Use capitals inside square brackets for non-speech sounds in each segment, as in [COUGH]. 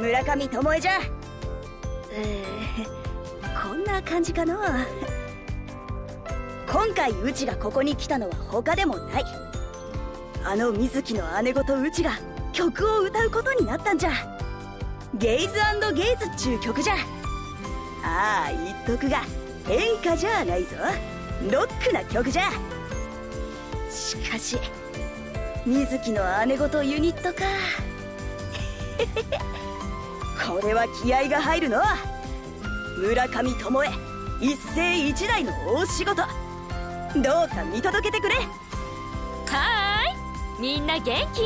村上智恵じゃ。えー、こんな感じかな。今回うちがここに来たのは他でもない。あの水木の姉御とうちが曲を歌うことになったんじゃ。ゲイズゲイズっちゅう曲じゃ。ああ言っとくが演歌じゃないぞ。ロックな曲じゃ。しかし水木の姉御とユニットか。これは気合が入るの。村上智恵一世一代の大仕事。どうか見届けてくれ。はーい。みんな元気？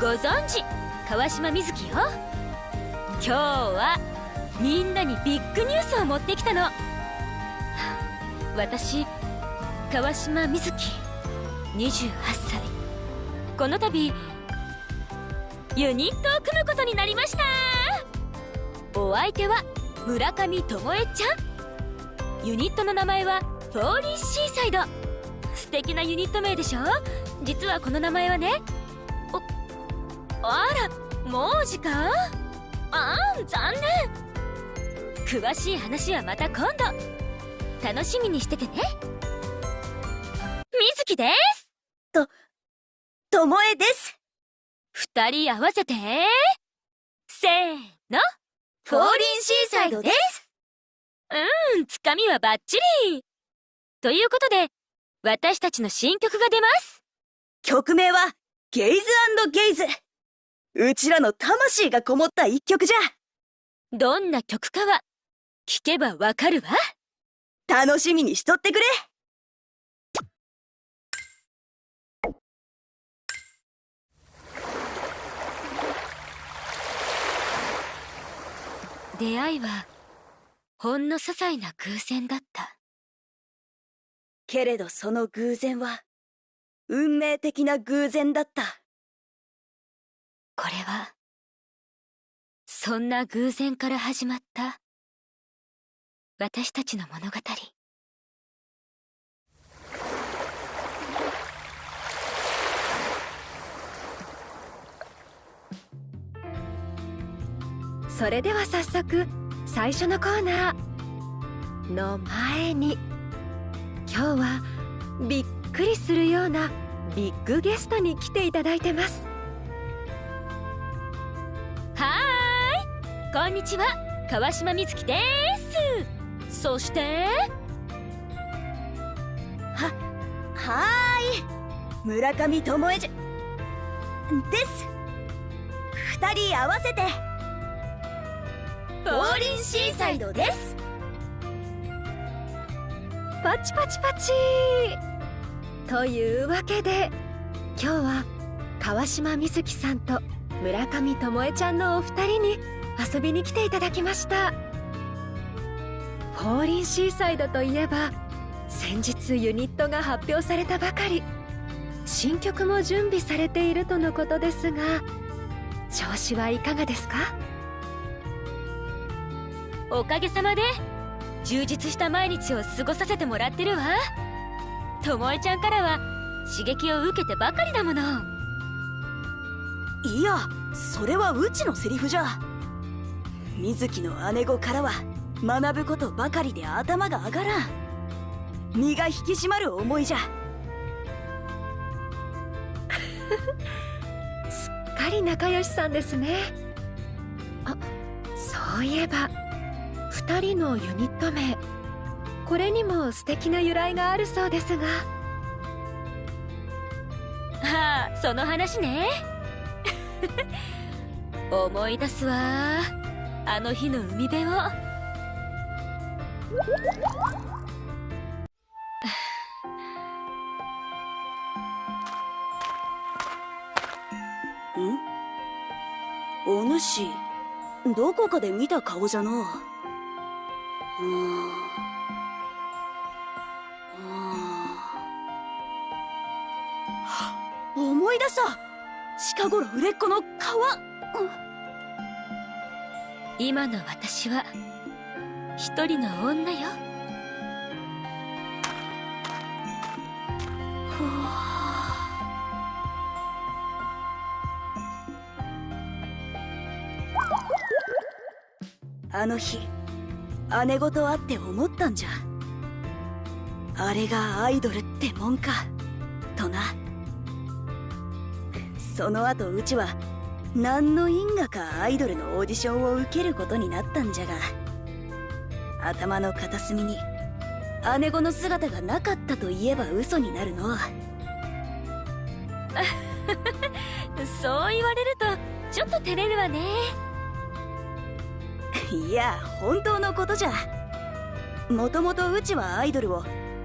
ご存知川島瑞希よ。今日はみんなにビッグニュースを持ってきたの。私川島瑞希28歳。この度ユニットを組むことになりました。お相手は村上智恵ちゃん。ユニットの名前はフォーリーシーサイド。素敵なユニット名でしょ？実はこの名前はね。おあらもう時間？あん残念。詳しい話はまた今度。楽しみにしててね。みずきです。ととえです。二人合わせて。せーの。フォーリンシーサイドです。うんつかみはバッチリ。ということで私たちの新曲が出ます。曲名はゲイズゲイズ。うちらの魂がこもった一曲じゃ。どんな曲かは聞けばわかるわ。楽しみにしとってくれ出会いはほんの些細な偶然だった。けれどその偶然は運命的な偶然だった。これはそんな偶然から始まった私たちの物語それでは早速最初のコーナーの前に今日はびっくりするようなビッグゲストに来ていただいてます。はーいこんにちは。川島美月です。そしてははーい村上智恵じゃです。二人合わせてフォーリンシーサイドです。パチパチパチ。というわけで今日は川島瑞希さんと村上智恵ちゃんのお二人に遊びに来ていただきました。フォーリンシーサイドといえば先日ユニットが発表されたばかり。新曲も準備されているとのことですが調子はいかがですか？おかげさまで。充実した毎日を過ごさせてもらってるわ。ともえちゃんからは刺激を受けてばかりだもの。いやそれはうちのセリフじゃ。水木の姉御からは学ぶことばかりで頭が上がらん。身が引き締まる思いじゃ。[LAUGHS] すっかり仲良しさんですね。あそういえば2人のユニット名。これにも素敵な由来があるそうですが。ああその話ね。[LAUGHS] 思い出すわ。あの日の海辺を。[SIGHS] ん？お主どこかで見た顔じゃのうん思い出した。近頃売れっ子の川今の私は一人の女よ。あの日姉御と会って思ったんじゃ。あれがアイドルってもんか。とな。その後うちは何の因果かアイドルのオーディションを受けることになったんじゃが。頭の片隅に姉子の姿がなかったと言えば嘘になるの。[LAUGHS] そう言われるとちょっと照れるわね。いや本当のことじゃ。もともとうちはアイドルを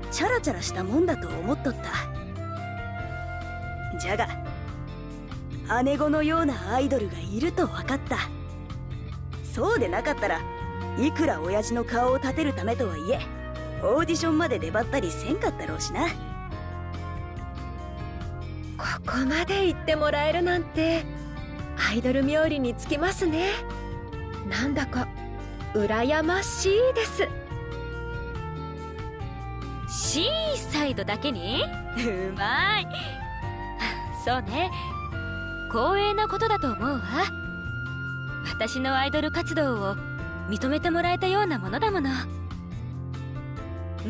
チャラチャラしたもんだと思っとった。じゃが姉子のようなアイドルがいると分かった。そうでなかったらいくら親父の顔を立てるためとはいえオーディションまで出張ったりせんかったろうしな。ここまで言ってもらえるなんてアイドル冥利につきますね。なんだか羨ましいです。シーサイドだけに？うまい。[LAUGHS] そうね。光栄なことだと思うわ。私のアイドル活動を認めてもらえたようなものだもの。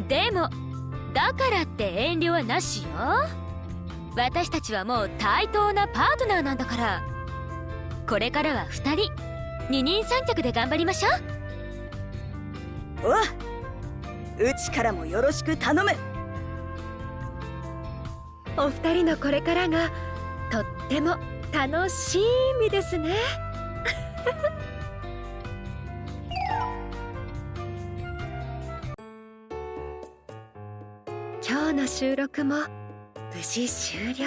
でもだからって遠慮はなしよ。私たちはもう対等なパートナーなんだから。これからは2人二人三脚で頑張りましょう。おうちからもよろしく頼む。お二人のこれからがとっても楽しみですね。[LAUGHS] 今日の収録も無事終了。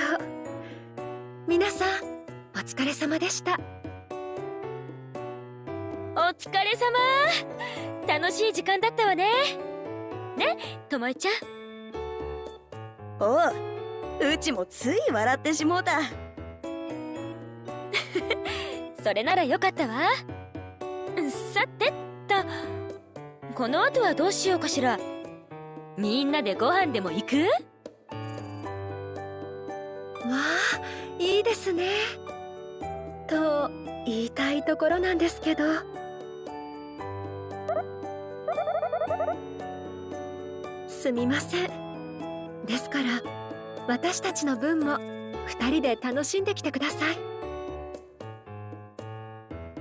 皆さんお疲れ様でした。お疲れ様。楽しい時間だったわね。ねともえちゃん。おううちもつい笑ってしもうた。[LAUGHS] それならよかったわ。さてっとこの後はどうしようかしら。みんなでご飯でも行く？わあいいですね。と言いたいところなんですけどすみません。ですから私たちの分も2人で楽しんできてください。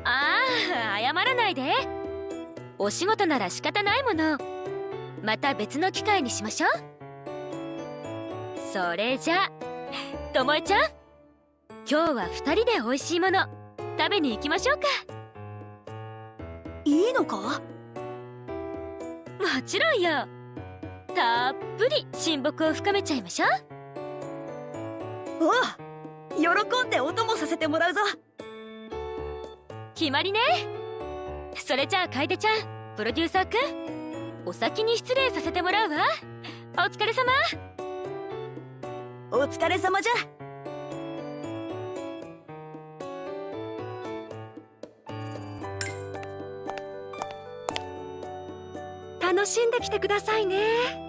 ああ謝らないで。お仕事なら仕方ないもの。また別の機会にしましょう。それじゃともえちゃん。今日は2人で美味しいもの食べに行きましょうか。いいのか？もちろんよたっぷり親睦を深めちゃいましょう。おう喜んでお供させてもらうぞ。決まりね。それじゃあ楓ちゃんプロデューサーくんお先に失礼させてもらうわ。お疲れ様。お疲れ様じゃ。楽しんできてくださいね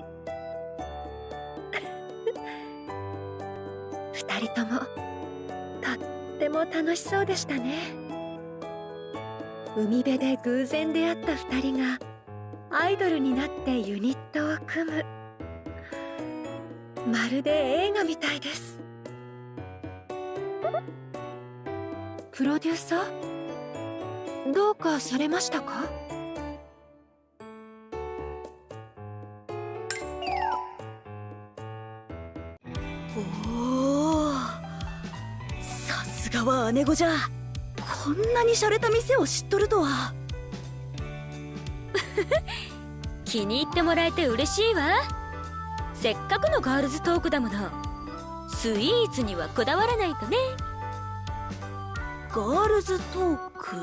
人とも。とっても楽しそうでしたね。海辺で偶然出会った二人がアイドルになってユニットを組む。まるで映画みたいです。プロデューサー？どうかされましたか？姉御じゃ。こんなに洒落た店を知っとるとは。[LAUGHS] 気に入ってもらえて嬉しいわ。せっかくのガールズトークだもの。スイーツにはこだわらないとね。ガールズトーク？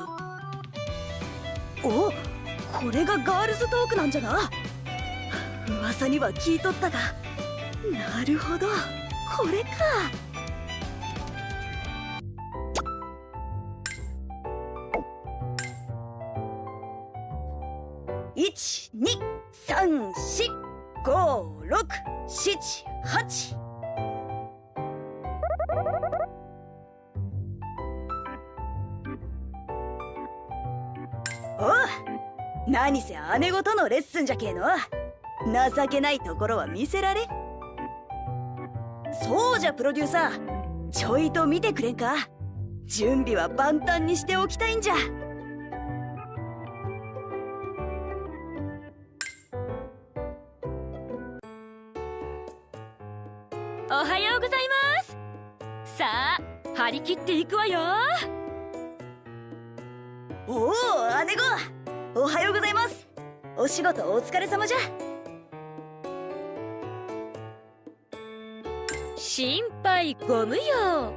おこれがガールズトークなんじゃな？噂には聞いとったが。なるほど。これか一二三四五六七八。おう何せ姉御とのレッスンじゃけえの。情けないところは見せられ。そうじゃプロデューサーちょいと見てくれんか。準備は万端にしておきたいんじゃ。張り切っていくわよ。おお姉御。おはようございます。お仕事お疲れ様じゃ。心配ご無用。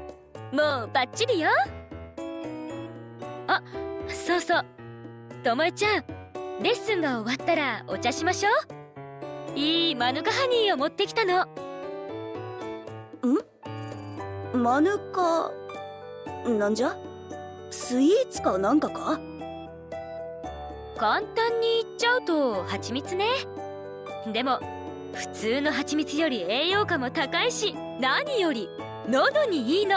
もうバッチリよ。あそうそう。ともえちゃんレッスンが終わったらお茶しましょう。いいマヌカハニーを持ってきたの。マヌカ？なんじゃ？スイーツかなんかか？簡単に言っちゃうと蜂蜜ね。でも普通の蜂蜜より栄養価も高いし何より喉にいいの。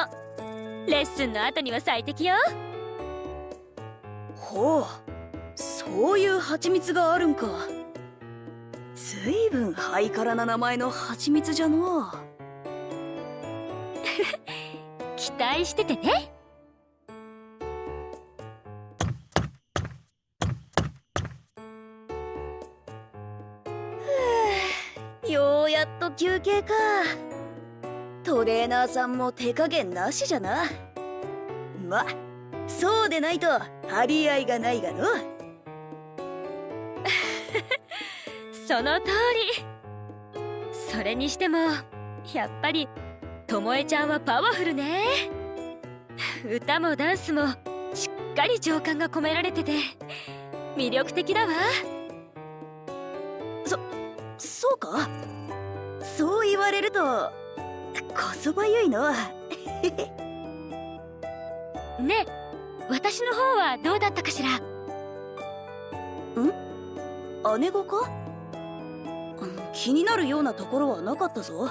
レッスンの後には最適よ。ほうそういう蜂蜜があるんか。ずいぶんハイカラな名前の蜂蜜じゃのう。[LAUGHS] 期待しててね休憩か。トレーナーさんも手加減なしじゃな。まそうでないと張り合いがないがの。[LAUGHS] その通り。それにしてもやっぱりともえちゃんはパワフルね。歌もダンスもしっかり情感が込められてて魅力的だわ。そうか？そう言われるとこそばゆいの。[LAUGHS] ね私の方はどうだったかしら？姉御か？うん気になるようなところはなかったぞ。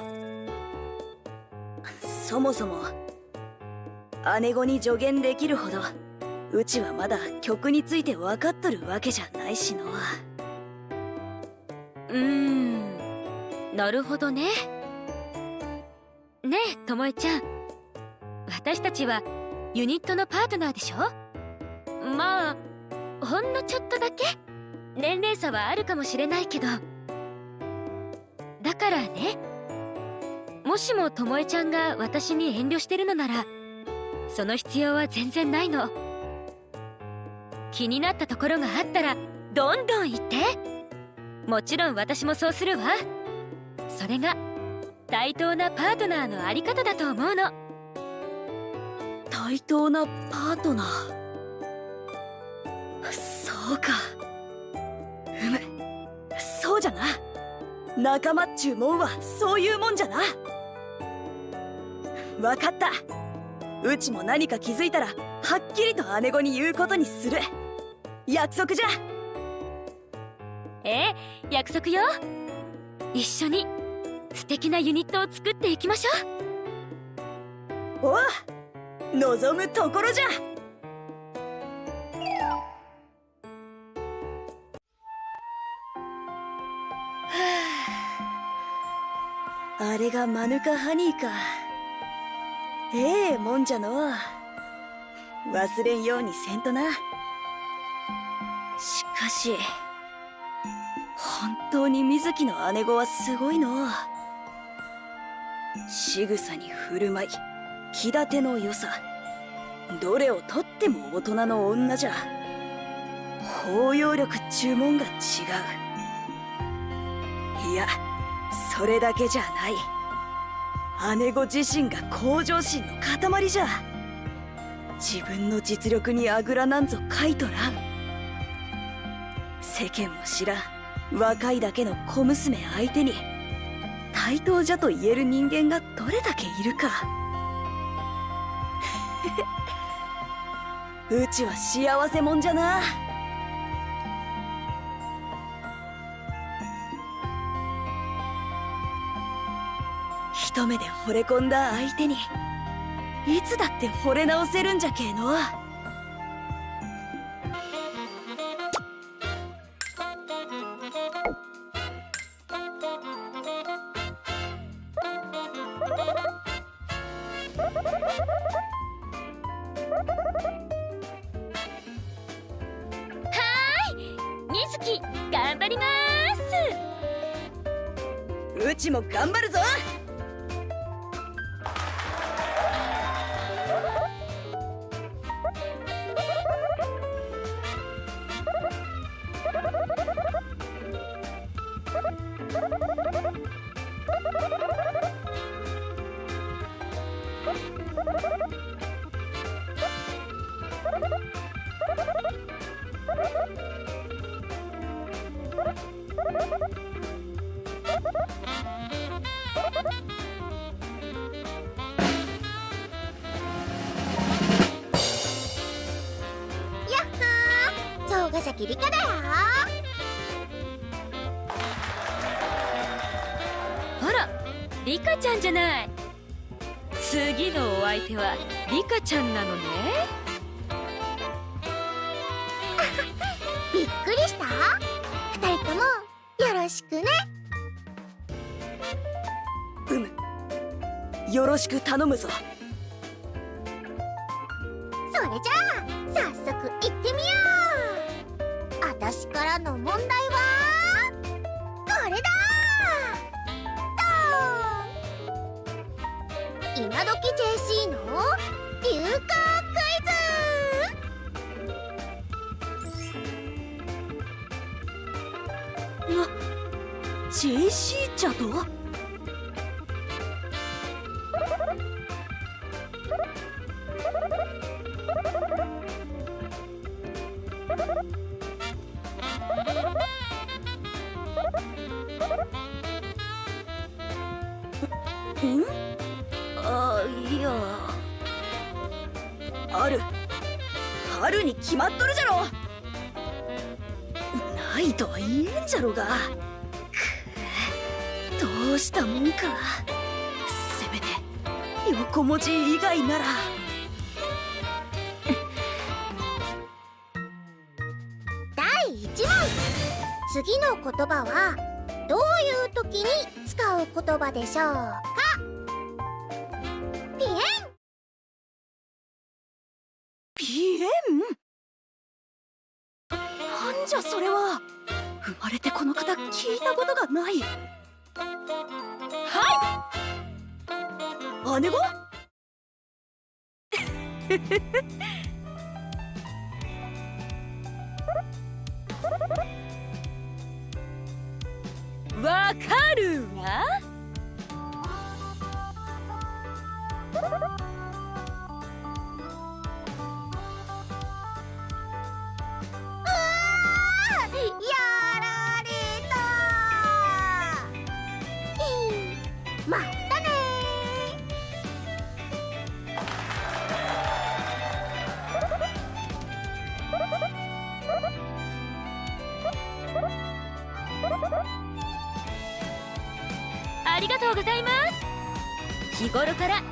そもそも姉御に助言できるほどうちはまだ曲について分かっとるわけじゃないしの。うーんなるほどね。ねえともえちゃん。私たちはユニットのパートナーでしょ？まあほんのちょっとだけ。年齢差はあるかもしれないけど。だからねもしもともえちゃんが私に遠慮してるのならその必要は全然ないの。気になったところがあったらどんどん言って。もちろん私もそうするわ。それが対等なパートナーのあり方だと思うの。対等なパートナー？そうか。うむ。そうじゃな。仲間っちゅうもんはそういうもんじゃな。わかった。うちも何か気づいたらはっきりと姉御に言うことにする。約束じゃ。ええ約束よ。一緒に素敵なユニットを作っていきましょう。お望むところじゃ。あ。れがマヌカハニーか。ええもんじゃの。忘れんようにせんとな。しかし本当に水木の姉御はすごいの。う仕草に振る舞い気立ての良さどれをとっても大人の女じゃ。包容力っちゅうもんが違う。いやそれだけじゃない。姉御自身が向上心の塊じゃ。自分の実力にあぐらなんぞかいとらん。世間も知らん若いだけの小娘相手に。対等じゃと言える人間がどれだけいるか。[LAUGHS] うちは幸せもんじゃな。一目で惚れ込んだ相手にいつだって惚れ直せるんじゃけえの。ちゃんじゃない。次のお相手はリカちゃんなのね。[LAUGHS] びっくりした？二人ともよろしくね。うむ。よろしく頼むぞん？あいや。ある。あるに決まっとるじゃろ。ないとは言えんじゃろが。くどうしたもんか。せめて横文字以外なら。次の言葉はどういう時に使う言葉でしょう？かありがとうございます。日頃から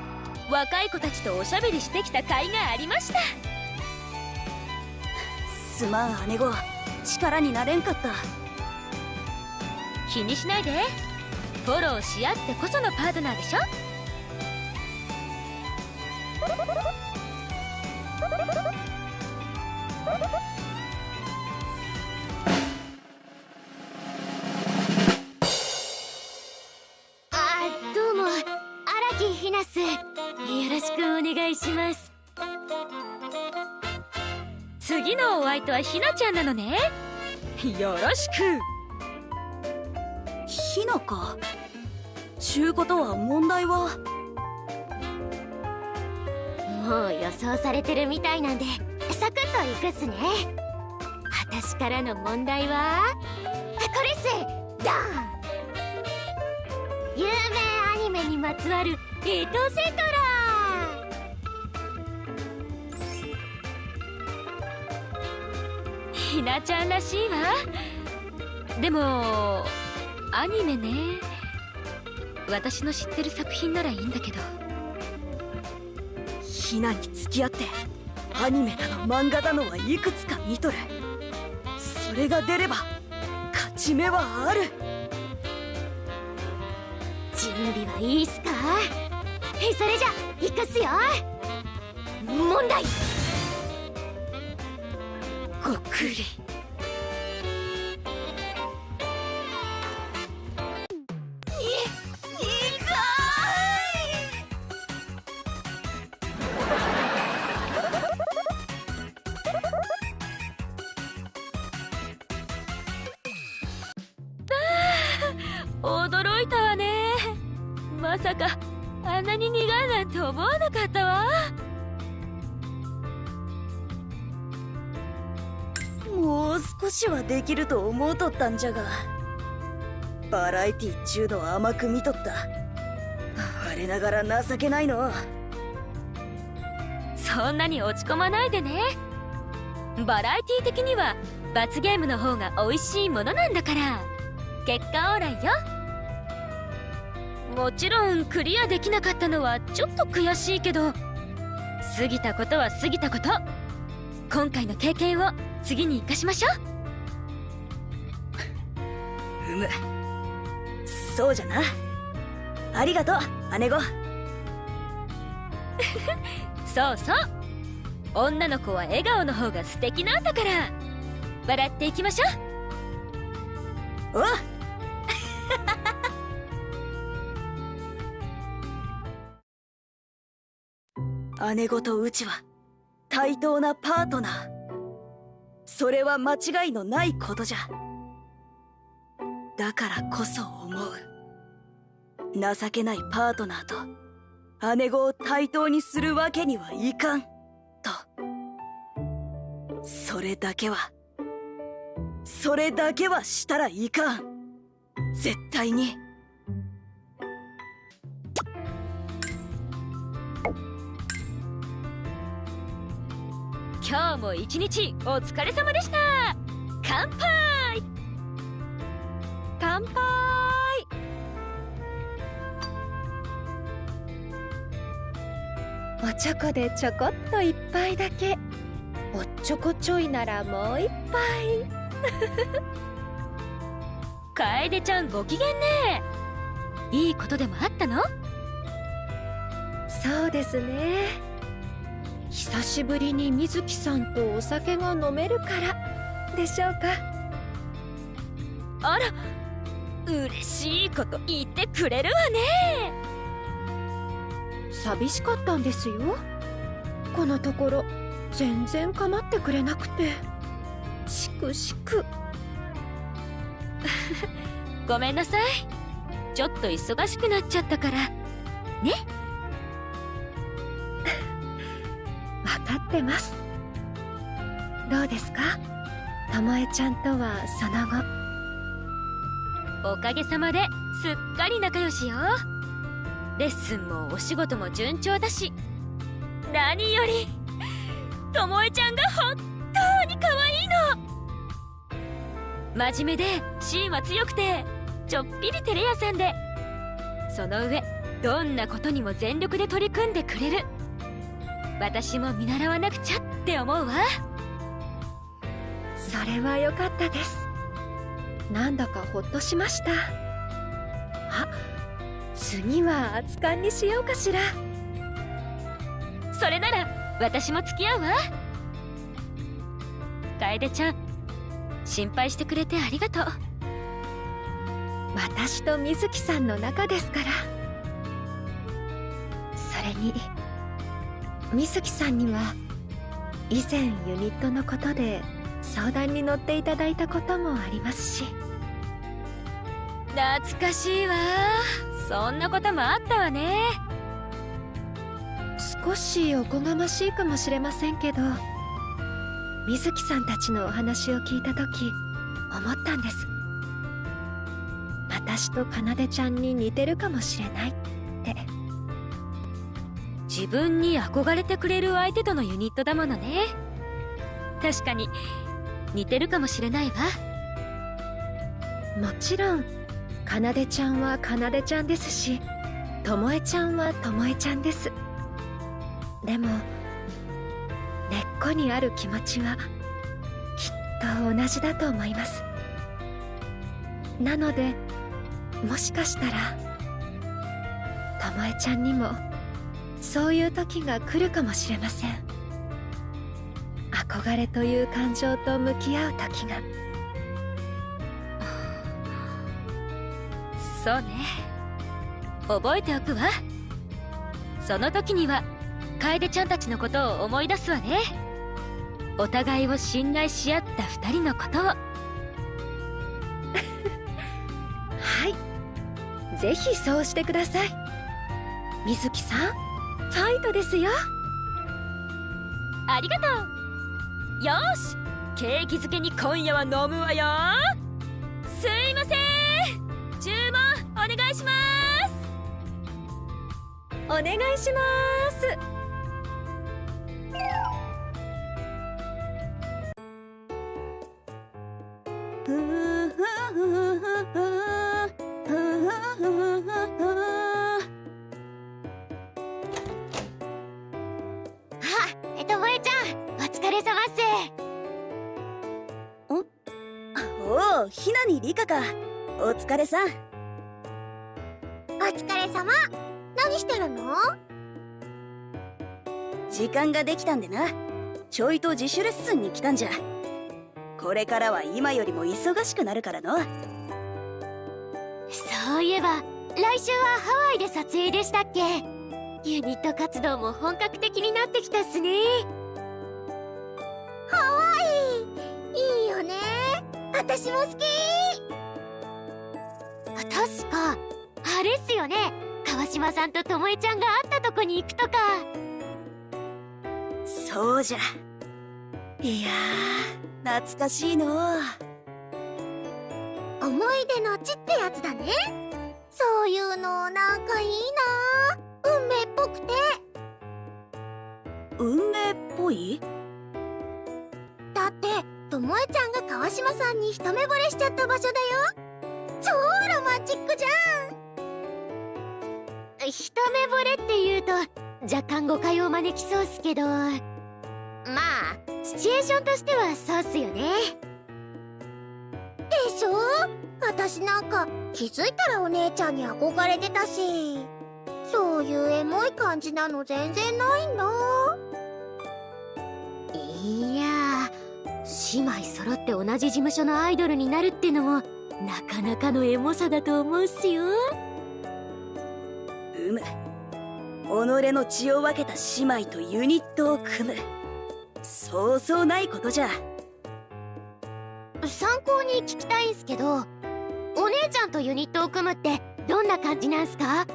若い子たちとおしゃべりしてきた甲斐がありました。すまん姉御。力になれんかった。気にしないで。フォローし合ってこそのパートナーでしょちゃんなのね。よろしく。ひなか？ちゅうことは問題は？もう予想されてるみたいなんでサクッといくっすね。私からの問題は？これっす。ドーン。有名アニメにまつわるエトセトラひなちゃんらしいわ。でもアニメね。私の知ってる作品ならいいんだけど。ひなに付き合ってアニメだの漫画だのはいくつか見とる。それが出れば勝ち目はある。準備はいいっすか？えそれじゃいくっすよ。問題ごっくりできると思うとったんじゃが。バラエティっちゅうの甘く見とった。我ながら情けないの。そんなに落ち込まないでね。バラエティ的には罰ゲームの方が美味しいものなんだから。結果オーライよ。もちろんクリアできなかったのはちょっと悔しいけど過ぎたことは過ぎたこと。今回の経験を次に生かしましょう。むそうじゃな。ありがとう姉子う [LAUGHS] そうそう。女の子は笑顔の方が素敵なんだから。笑っていきましょう。おう [LAUGHS] 姉子とうちは対等なパートナー。それは間違いのないことじゃだからこそ思う。情けないパートナーと姉子を対等にするわけにはいかん。と。それだけはそれだけはしたらいかん。絶対に。今日も一日お疲れ様でした。乾杯。乾杯。おちょこでちょこっと一杯だけ。おっちょこちょいならもう一杯。[LAUGHS] 楓ちゃんご機嫌ね。いいことでもあったの？そうですね。久しぶりに水木さんとお酒が飲めるから。でしょうか？あら嬉しいこと言ってくれるわね。寂しかったんですよ。このところ全然構ってくれなくて。しくしく。[LAUGHS] ごめんなさい。ちょっと忙しくなっちゃったから。ね。分かってます。どうですか？ともえちゃんとはその後おかげさまですっかり仲良しよ。レッスンもお仕事も順調だし何よりともえちゃんが本当に可愛いの。真面目で芯は強くてちょっぴり照れ屋さんでその上どんなことにも全力で取り組んでくれる。私も見習わなくちゃって思うわ。それは良かったです。なんだかほっとしました。あ次は熱燗にしようかしら。それなら私も付き合うわ。楓ちゃん心配してくれてありがとう。私と水木さんの仲ですから。それに水木さんには以前ユニットのことで相談に乗っていただいたこともありますし。懐かしいわ。そんなこともあったわね。少しおこがましいかもしれませんけど水木さんたちのお話を聞いた時思ったんです。私と奏ちゃんに似てるかもしれないって。自分に憧れてくれる相手とのユニットだものね。確かに似てるかもしれないわ。もちろん奏ちゃんは奏ちゃんですし巴ちゃんは巴ちゃんです。でも根っこにある気持ちはきっと同じだと思います。なのでもしかしたら巴ちゃんにもそういう時が来るかもしれません。憧れという感情と向き合う時が。そうね。覚えておくわ。その時には楓ちゃんたちのことを思い出すわね。お互いを信頼し合った二人のことを。[LAUGHS] はい。ぜひそうしてください。水木さんファイトですよ。ありがとう。よーし。ケーキ漬けに今夜は飲むわよ。すいませんお願いします。お願いします。ひなにりかか。お疲れさん。お疲れ様。何してるの？時間ができたんでな。ちょいと自主レッスンに来たんじゃ。これからは今よりも忙しくなるからの。そういえば来週はハワイで撮影でしたっけ？ユニット活動も本格的になってきたっすね。ハワイ！いいよね。私も好きあれっすよね。川島さんとともえちゃんが会ったとこに行くとか。そうじゃ。いやー懐かしいの。思い出の地ってやつだね。そういうのなんかいいな。運命っぽくて。運命っぽい？だってともえちゃんが川島さんに一目惚れしちゃった場所だよ。超ロマンチックじゃん一目惚れって言うと若干誤解を招きそうっすけど。まあシチュエーションとしてはそうっすよね。でしょ？私なんか気づいたらお姉ちゃんに憧れてたし。そういうエモい感じなの全然ないんだ。いや姉妹揃って同じ事務所のアイドルになるってのもなかなかのエモさだと思うっすようむ。己の血を分けた姉妹とユニットを組む。そうそうないことじゃ。参考に聞きたいんすけどお姉ちゃんとユニットを組むってどんな感じなんすか？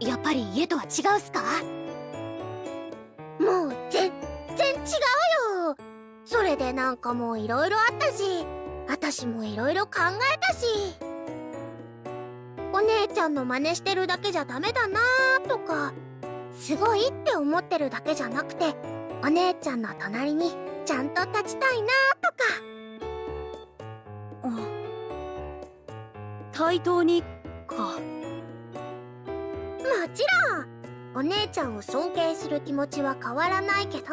やっぱり家とは違うすか？もう全然違うよ。それでなんかもういろいろあったし私もいろいろ考えたし。お姉ちゃんの真似してるだけじゃダメだな。ーとかすごいって思ってるだけじゃなくてお姉ちゃんの隣にちゃんと立ちたいなーとか。対等にか。もちろんお姉ちゃんを尊敬する気持ちは変わらないけど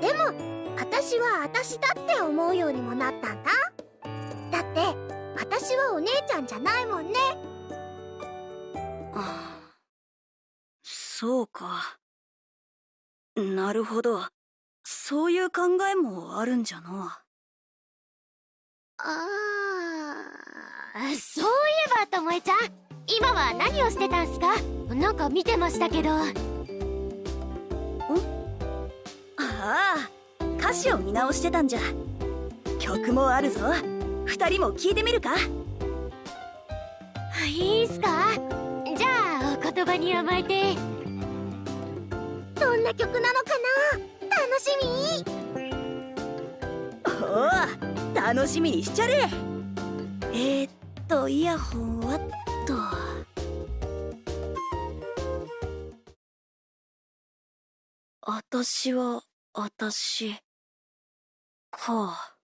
でも私は私だって思うようにもなったんだ。だって私はお姉ちゃんじゃないもんね。あそうか。なるほど。そういう考えもあるんじゃの。あーそういえばともえちゃん今は何をしてたんすか？なんか見てましたけど。ああ歌詞を見直してたんじゃ。曲もあるぞ。二人も聞いてみるか。いいっすか？じゃあお言葉に甘えて。どんな曲なのかな？楽しみ。おお楽しみにしちゃれ。えー、っとイヤホンはっと。あたしはあたしか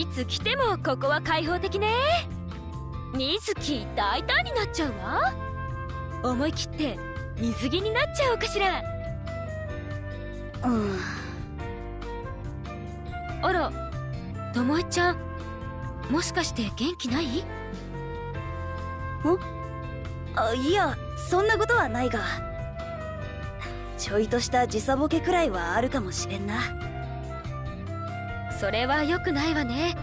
いつ来てもここは開放的ね。水木大胆になっちゃうわ。思い切って水着になっちゃおうかしら。うん。あらともえちゃんもしかして元気ない？んあいやそんなことはないが。ちょいとした時差ボケくらいはあるかもしれんな。それは良くないわね。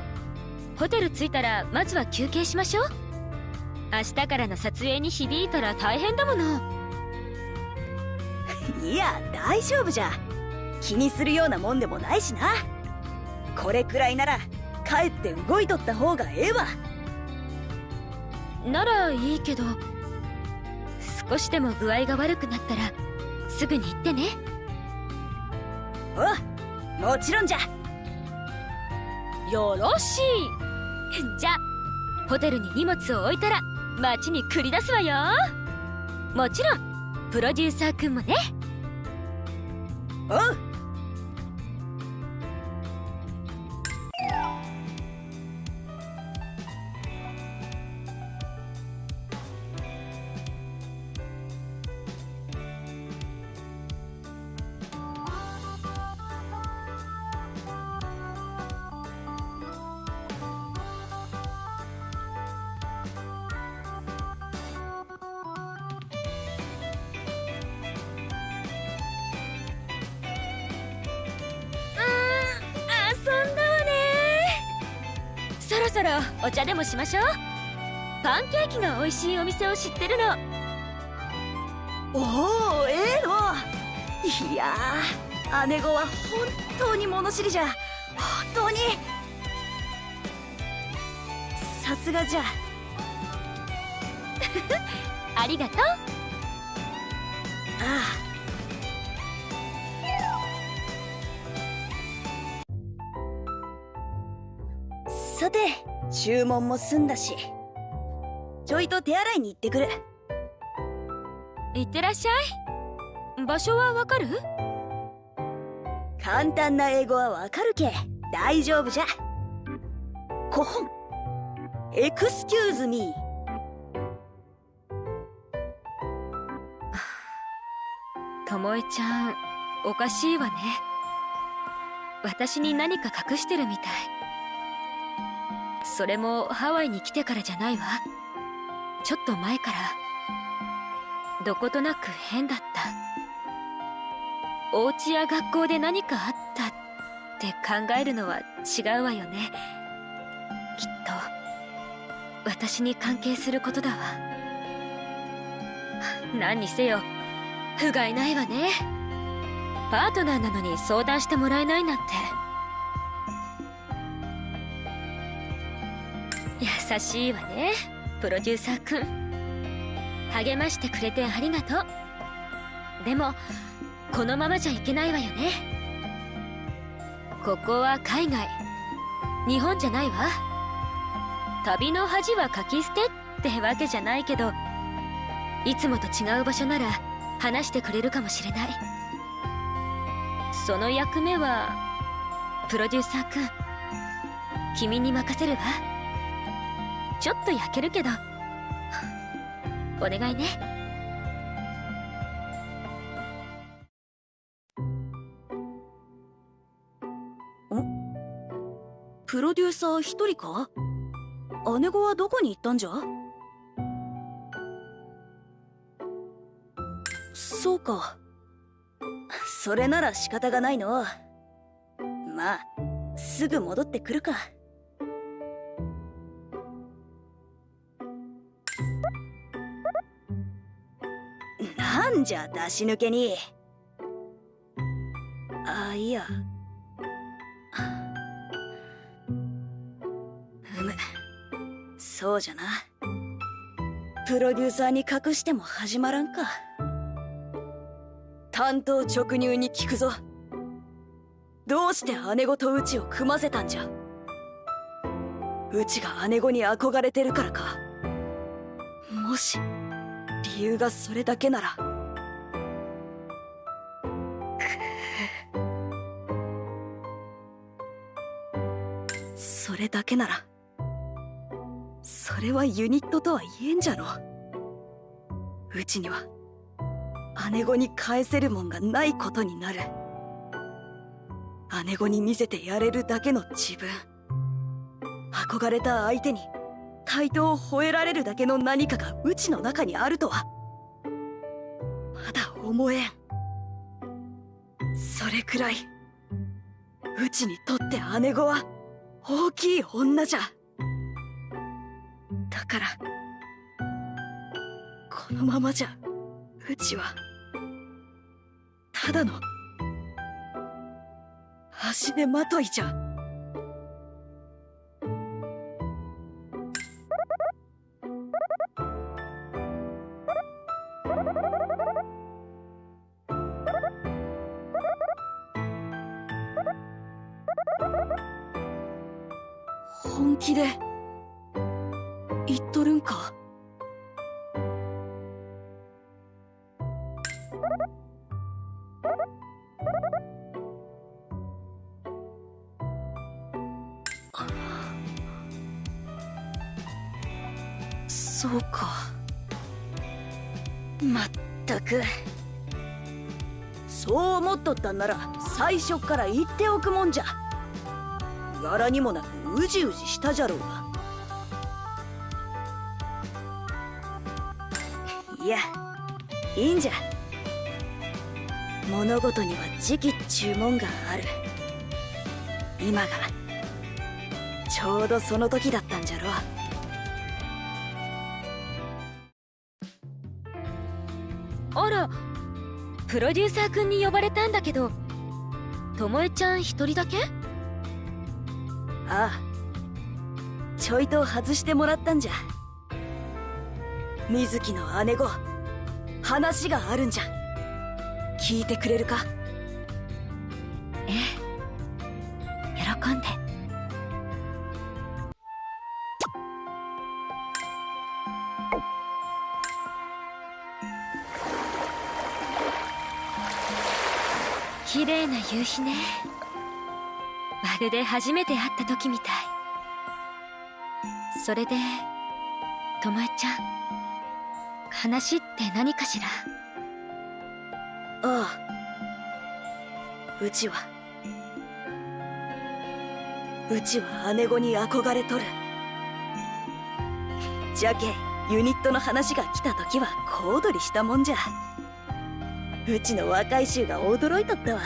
ホテル着いたらまずは休憩しましょう。明日からの撮影に響いたら大変だもの。[LAUGHS] いや大丈夫じゃ。気にするようなもんでもないしな。これくらいなら帰って動いとった方がええわ。ならいいけど少しでも具合が悪くなったらすぐに行ってね。おもちろんじゃよろしい。じゃホテルに荷物を置いたら街に繰り出すわよ。もちろんプロデューサーくんもね。おうもしましょう。パンケーキが美味しいお店を知ってるの。おおええのいやー姉子は本当に物知りじゃ。本当に。さすがじゃ。[LAUGHS] ありがとう。ああ注文も済んだしちょいと手洗いに行ってくる。いってらっしゃい。場所はわかる？簡単な英語はわかるけ大丈夫じゃ。古本。エクスキューズミー。ともえちゃんおかしいわね。私に何か隠してるみたいそれもハワイに来てからじゃないわ。ちょっと前から。どことなく変だった。お家や学校で何かあったって考えるのは違うわよね。きっと。私に関係することだわ。何にせよ。不甲斐ないわね。パートナーなのに相談してもらえないなんて。優しいわねプロデューサーくん。励ましてくれてありがとう。でもこのままじゃいけないわよね。ここは海外。日本じゃないわ。旅の恥はかき捨てってわけじゃないけどいつもと違う場所なら話してくれるかもしれない。その役目はプロデューサーくん。君に任せるわ。ちょっと焼けるけど。お願いね。プロデューサー一人か？姉子はどこに行ったんじゃ？そうか。それなら仕方がないの。まあすぐ戻ってくるか。んじゃ出し抜けに。あいや。うむ。そうじゃな。プロデューサーに隠しても始まらんか。担当直入に聞くぞ。どうして姉子とうちを組ませたんじゃ。うちが姉子に憧れてるからか。もし理由がそれだけなら。れだけなら。それはユニットとは言えんじゃろ。うちには姉子に返せるもんがないことになる。姉子に見せてやれるだけの自分。憧れた相手に対等を吠えられるだけの何かがうちの中にあるとは。まだ思えん。それくらいうちにとって姉子は大きい女じゃ。だからこのままじゃうちはただの足手まといじゃ。なら最初から言っておくもんじゃ。柄にもなくうじうじしたじゃろうが。いやいいんじゃ。物事には時期っちゅうもんがある。今がちょうどその時だったんじゃろあプロデューサーくんに呼ばれたんだけどともえちゃん一人だけ？ああ。ちょいと外してもらったんじゃ。水木の姉子話があるんじゃ。聞いてくれるか？夕日ね。まるで初めて会った時みたい。それでともえちゃん話って何かしら？ああ。うちは。うちは姉子に憧れとる。じゃけユニットの話が来た時は小躍りしたもんじゃ。うちの若い衆が驚いとったわ。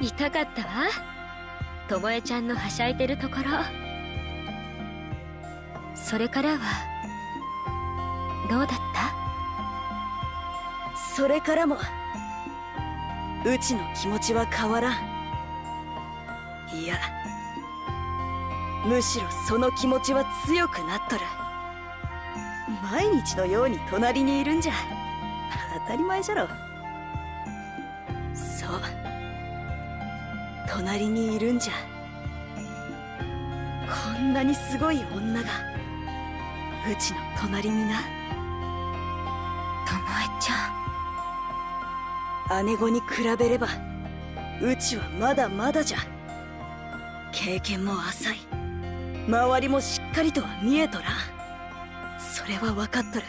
見たかったわ。ともえちゃんのはしゃいでるところ。それからはどうだった？それからもうちの気持ちは変わらん。いやむしろその気持ちは強くなっとる。毎日のように隣にいるんじゃ。たり前じゃろ。そう。隣にいるんじゃ。こんなにすごい女が。うちの隣にな。ともえちゃん。姉子に比べればうちはまだまだじゃ。経験も浅い。周りもしっかりとは見えとら。それは分かっとる。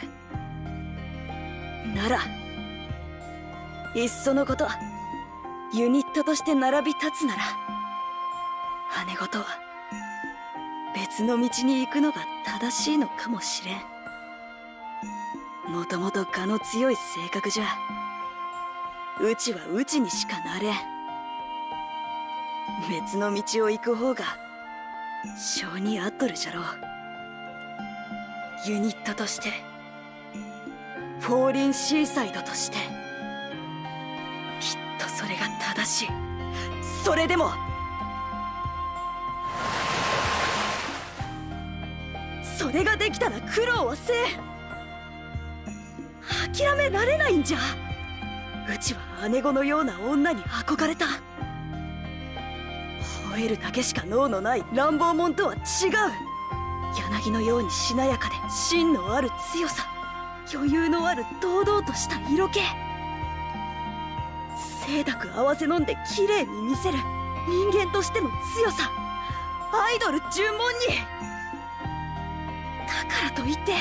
ならいっそのことユニットとして並び立つなら姉子とは別の道に行くのが正しいのかもしれん。もともと我の強い性格じゃうちはうちにしかなれん。別の道を行く方が性に合っとるじゃろう。ユニットとしてフォーリンシーサイドとして。それが正しそれでも。それができたら苦労はせん。諦められないんじゃ。うちは姉子のような女に憧れた。吠えるだけしか脳のない乱暴者とは違う。柳のようにしなやかで芯のある強さ。余裕のある堂々とした色気。清濁合わせ飲んで綺麗に見せる。人間としての強さ。アイドル尋問に。だからといって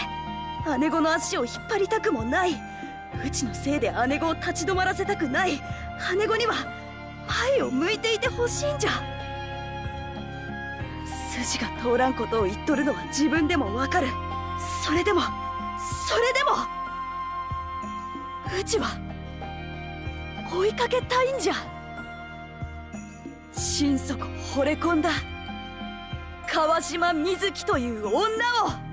姉子の足を引っ張りたくもない。うちのせいで姉子を立ち止まらせたくない。姉子には前を向いていてほしいんじゃ。筋が通らんことを言っとるのは自分でもわかる。それでもそれでも。うちは追いかけたいんじゃ。心底惚れ込んだ。川島瑞希という女を。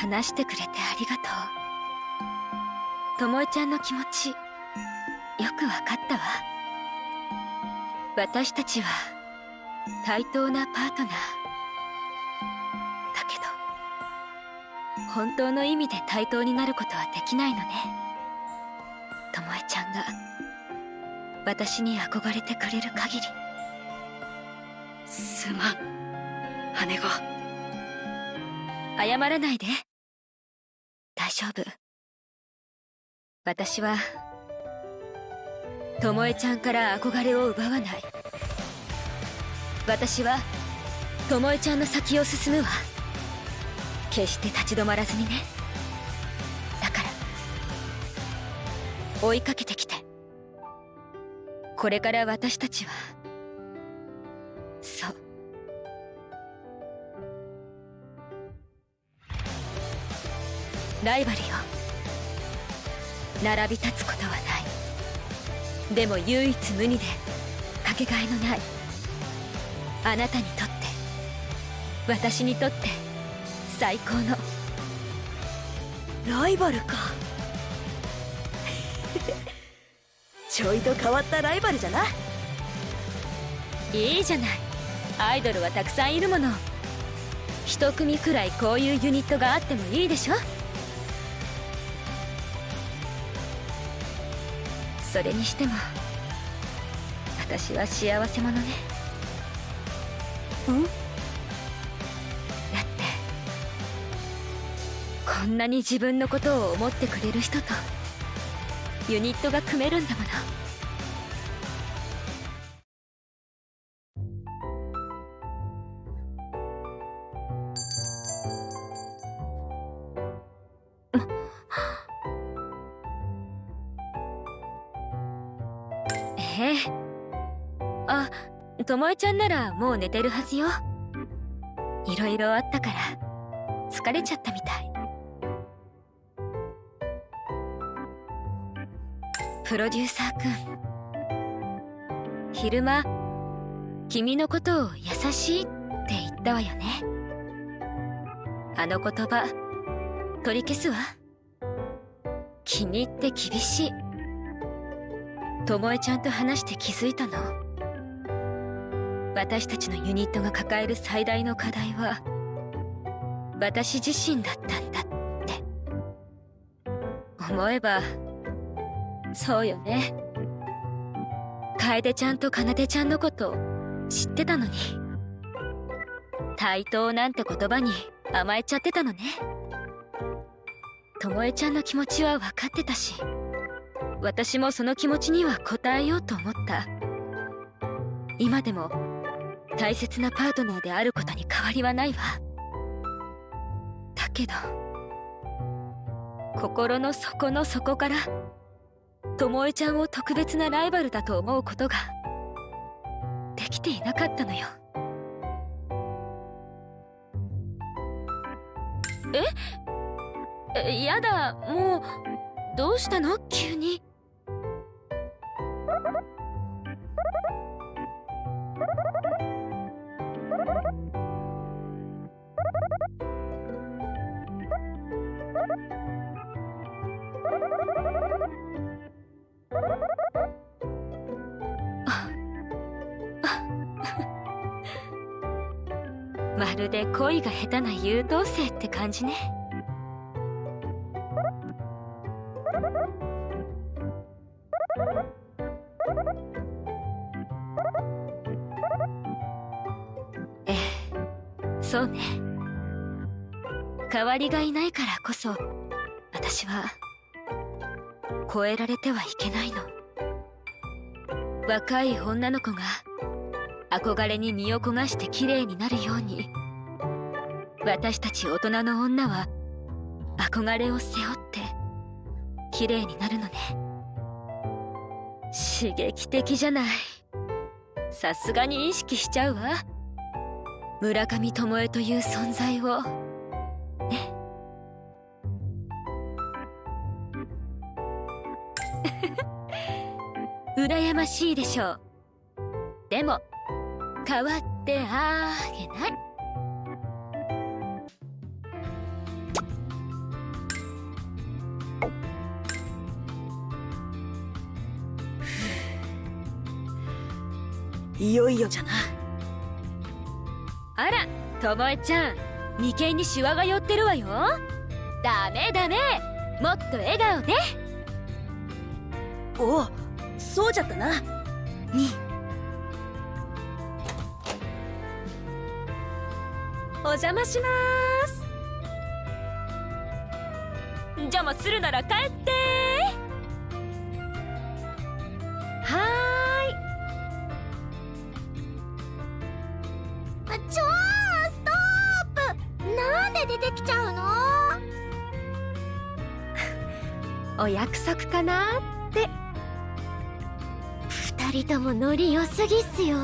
話してくれてありがとう。ともえちゃんの気持ちよくわかったわ。私たちは対等なパートナー。本当の意味で対等になることはできないのね。ともえちゃんが私に憧れてくれる限り。すまん姉子。謝らないで。大丈夫。私はともえちゃんから憧れを奪わない。私はともえちゃんの先を進むわ。決して立ち止まらずにね。だから追いかけてきて。これから私たちはそう。ライバルよ並び立つことはない。でも唯一無二でかけがえのない。あなたにとって私にとって最高の。ライバルか。[LAUGHS] ちょいと変わったライバルじゃな。いいじゃない。アイドルはたくさんいるもの。一組くらいこういうユニットがあってもいいでしょ。それにしても私は幸せ者ね。うん？んなに自分のことを思ってくれる人とユニットが組めるんだもの。ええ。あともえちゃんならもう寝てるはずよ。いろいろあったから疲れちゃったみたい。プロデューサーくん。昼間君のことを優しいって言ったわよね。あの言葉取り消すわ。君って厳しい。ともえちゃんと話して気づいたの。私たちのユニットが抱える最大の課題は私自身だったんだって。思えばそうよね。楓ちゃんと奏ちゃんのこと知ってたのに。対等なんて言葉に甘えちゃってたのね。ともえちゃんの気持ちは分かってたし私もその気持ちには応えようと思った。今でも大切なパートナーであることに変わりはないわ。だけど心の底の底からともえちゃんを特別なライバルだと思うことができていなかったのよ。え？えやだ。もうどうしたの？急に。まるで恋が下手な優等生って感じね。ええそうね。代わりがいないからこそ私は超えられてはいけないの。若い女の子が憧れに身を焦がして綺麗になるように。私たち大人の女は憧れを背負って綺麗になるのね。刺激的じゃない。さすがに意識しちゃうわ。村上智恵という存在を。ね。[LAUGHS] 羨ましいでしょう。でも変わってあげない。いよいよじゃな。あらともえちゃん。眉間にシワが寄ってるわよ。ダメダメ。もっと笑顔で。おおそうじゃったな。に。お邪魔します。邪魔するなら帰ってお約束かなって。二人ともノリ良すぎっすよ。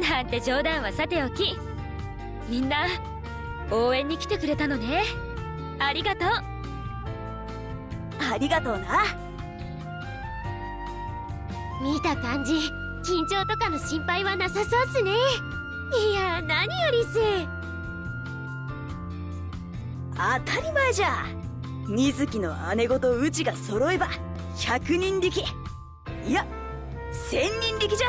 なんて冗談はさておき。みんな応援に来てくれたのね。ありがとう。ありがとうな。見た感じ緊張とかの心配はなさそうっすね。いや何よりっす。当たり前じゃ水木の姉子とうちが揃えば100人力。いや1000人力じゃ。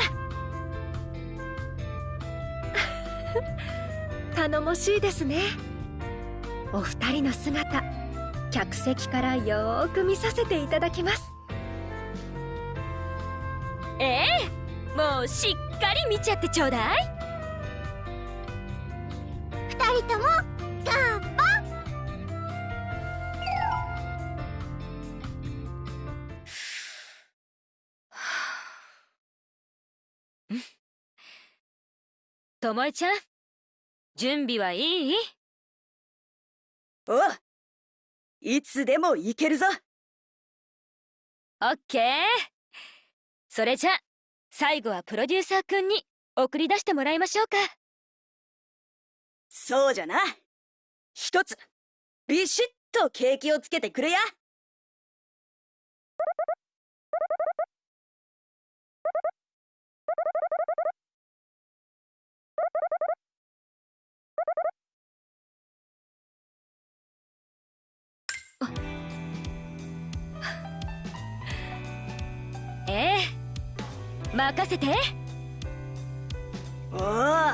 [LAUGHS] 頼もしいですね。お二人の姿客席からよーく見させていただきます。ええもうしっかり見ちゃってちょうだい。二人ともともえちゃん準備はいい？おういつでも行けるぞ。オッケー。それじゃ最後はプロデューサーくんに送り出してもらいましょうか。そうじゃな。一つビシッと景気をつけてくれや [LAUGHS] ええ。任せて。おお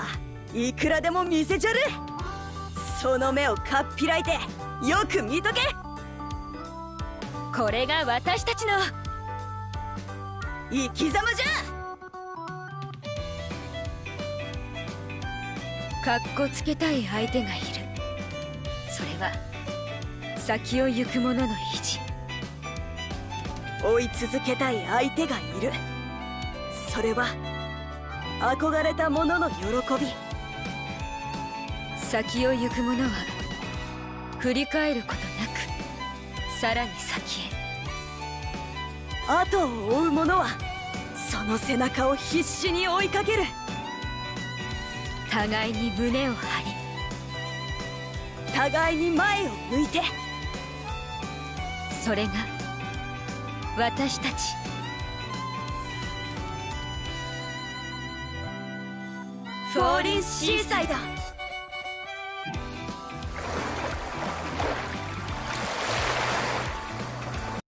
いくらでも見せちゃる。その目をかっぴらいてよく見とけ。これが私たちの。生き様じかっこつけたい相手がいる。それは先を行く者の意地。追い続けたい相手がいる。それは憧れた者の喜び。先を行く者は振り返ることなくさらに先へ。後を追う者はその背中を必死に追いかける。互いに胸を張り互いに前を向いてそれが私たち。フォーリンシーサイド。